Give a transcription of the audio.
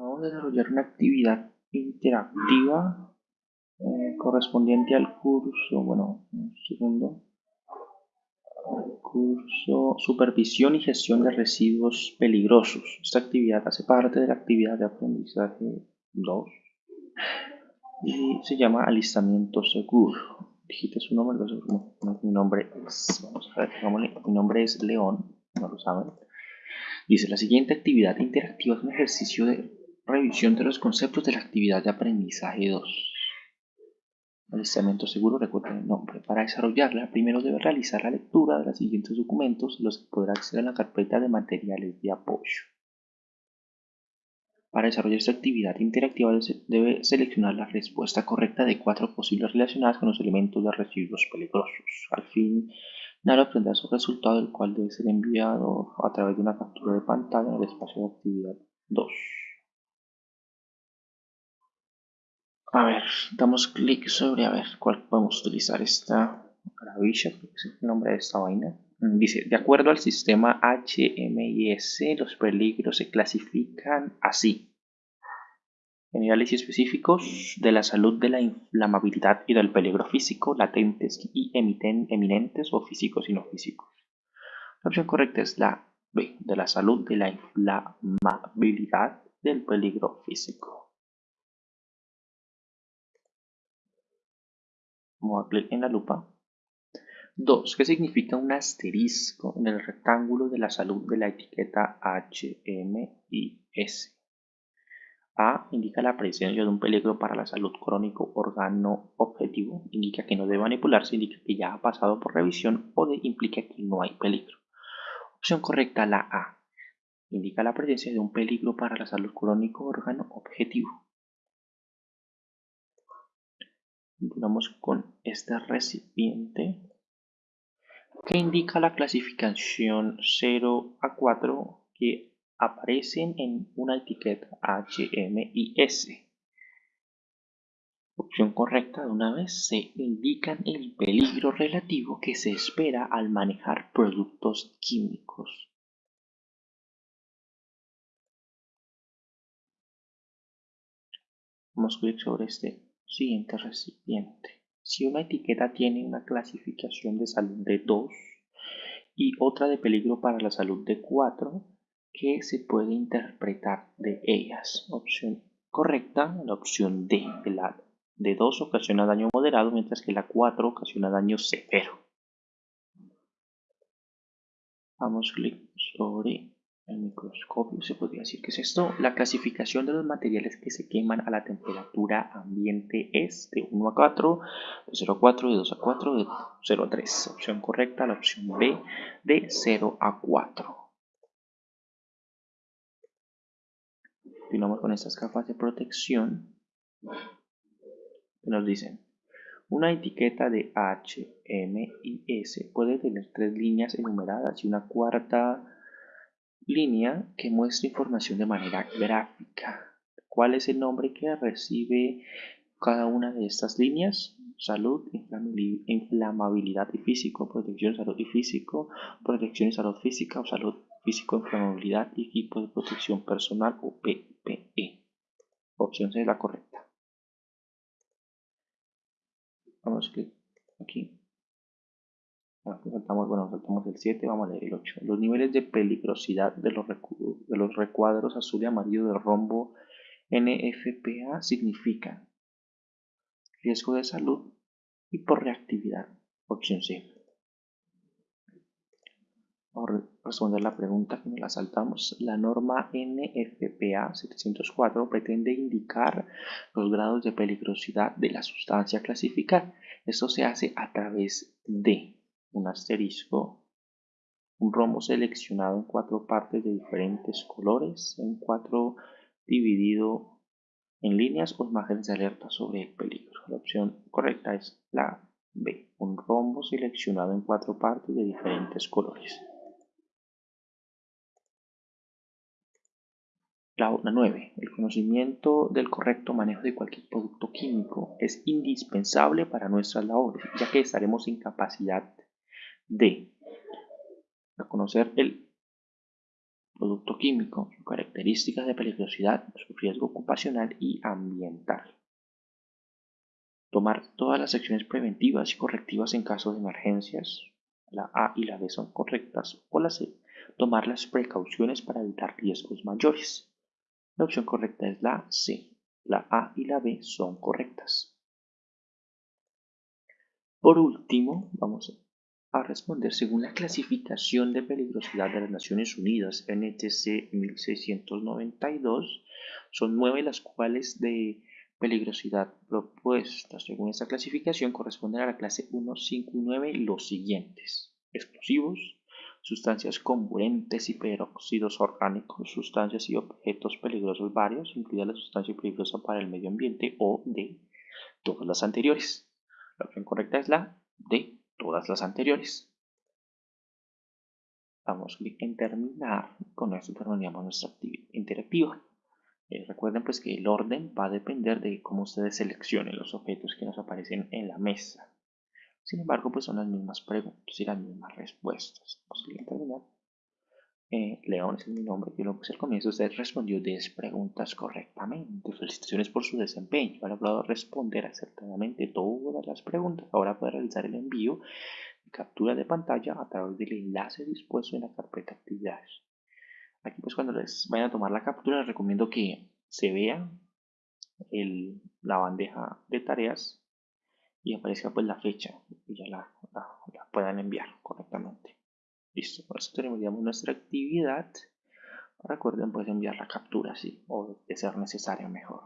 vamos a desarrollar una actividad interactiva eh, correspondiente al curso, bueno, un segundo, curso Supervisión y Gestión de Residuos Peligrosos. Esta actividad hace parte de la actividad de aprendizaje 2 y se llama Alistamiento Seguro. Digite su nombre, mi nombre es, vamos a ver, mi nombre es León, no lo saben. Dice, la siguiente actividad interactiva es un ejercicio de revisión de los conceptos de la actividad de aprendizaje 2. Alistamiento seguro, recuerden el nombre. Para desarrollarla, primero debe realizar la lectura de los siguientes documentos, los que podrá acceder a la carpeta de materiales de apoyo. Para desarrollar esta actividad interactiva debe seleccionar la respuesta correcta de cuatro posibles relacionadas con los elementos de residuos peligrosos. Al fin, Naro obtendrá su resultado, el cual debe ser enviado a través de una captura de pantalla en el espacio de actividad 2. A ver, damos clic sobre a ver cuál podemos utilizar esta maravilla, que es el nombre de esta vaina. Mm, dice, de acuerdo al sistema HMIS, los peligros se clasifican así. Generales y específicos de la salud, de la inflamabilidad y del peligro físico, latentes y eminentes o físicos y no físicos. La opción correcta es la B, de la salud, de la inflamabilidad, del peligro físico. Vamos a en la lupa. 2. ¿Qué significa un asterisco en el rectángulo de la salud de la etiqueta HMIS? A. Indica la presencia de un peligro para la salud crónico órgano objetivo. Indica que no debe manipularse, indica que ya ha pasado por revisión o de, implica que no hay peligro. Opción correcta, la A. Indica la presencia de un peligro para la salud crónico órgano objetivo. Continuamos con este recipiente que indica la clasificación 0 a 4 que aparecen en una etiqueta HMIS. Opción correcta de una vez se indican el peligro relativo que se espera al manejar productos químicos. Vamos a clic sobre este Siguiente recipiente. Si una etiqueta tiene una clasificación de salud de 2 y otra de peligro para la salud de 4, ¿qué se puede interpretar de ellas? Opción correcta, la opción D. La de 2 ocasiona daño moderado, mientras que la 4 ocasiona daño severo. Vamos clic sobre el microscopio se podría decir que es esto. La clasificación de los materiales que se queman a la temperatura ambiente es de 1 a 4, de 0 a 4, de 2 a 4, de 0 a 3. Opción correcta, la opción B, de 0 a 4. Continuamos con estas capas de protección que nos dicen una etiqueta de H, M y S puede tener tres líneas enumeradas y una cuarta línea que muestra información de manera gráfica. ¿Cuál es el nombre que recibe cada una de estas líneas? Salud, inflamabilidad y físico, protección, salud y físico, protección y salud física o salud físico, inflamabilidad y equipo de protección personal o PPE. Opción C es la correcta. Vamos aquí saltamos, bueno, saltamos el 7, vamos a leer el 8. Los niveles de peligrosidad de los, de los recuadros azul y amarillo del rombo NFPA significan riesgo de salud y por reactividad. Opción C. Vamos a responder la pregunta que nos la saltamos. La norma NFPA 704 pretende indicar los grados de peligrosidad de la sustancia a clasificar. Esto se hace a través de un asterisco, un rombo seleccionado en cuatro partes de diferentes colores, en cuatro dividido en líneas o imágenes de alerta sobre el peligro. La opción correcta es la B, un rombo seleccionado en cuatro partes de diferentes colores. La 9. El conocimiento del correcto manejo de cualquier producto químico es indispensable para nuestras labores, ya que estaremos en capacidad de reconocer el producto químico, características de peligrosidad, su riesgo ocupacional y ambiental. Tomar todas las acciones preventivas y correctivas en caso de emergencias. La A y la B son correctas. O la C. Tomar las precauciones para evitar riesgos mayores. La opción correcta es la C. La A y la B son correctas. Por último, vamos a responder según la clasificación de peligrosidad de las Naciones Unidas, NTC 1692, son nueve las cuales de peligrosidad propuestas según esta clasificación corresponden a la clase 159 los siguientes. Explosivos, sustancias comburentes y peróxidos orgánicos, sustancias y objetos peligrosos varios, incluida la sustancia peligrosa para el medio ambiente o de todas las anteriores. La opción correcta es la de todas las anteriores. Damos clic en terminar. Con esto terminamos nuestra interactiva. Eh, recuerden pues que el orden va a depender de cómo ustedes seleccionen los objetos que nos aparecen en la mesa. Sin embargo, pues son las mismas preguntas y las mismas respuestas. Vamos a terminar. Eh, León es mi nombre, yo lo puse al comienzo. Usted respondió 10 preguntas correctamente. Felicitaciones por su desempeño. Ha logrado responder acertadamente todas las preguntas. Ahora puede realizar el envío de captura de pantalla a través del enlace dispuesto en la carpeta actividades. Aquí pues cuando les vayan a tomar la captura les recomiendo que se vea la bandeja de tareas y aparezca pues la fecha y ya la, puedan enviar correctamente. Listo, por eso terminamos nuestra actividad. Recuerden pues enviar la captura si o de ser necesario mejor.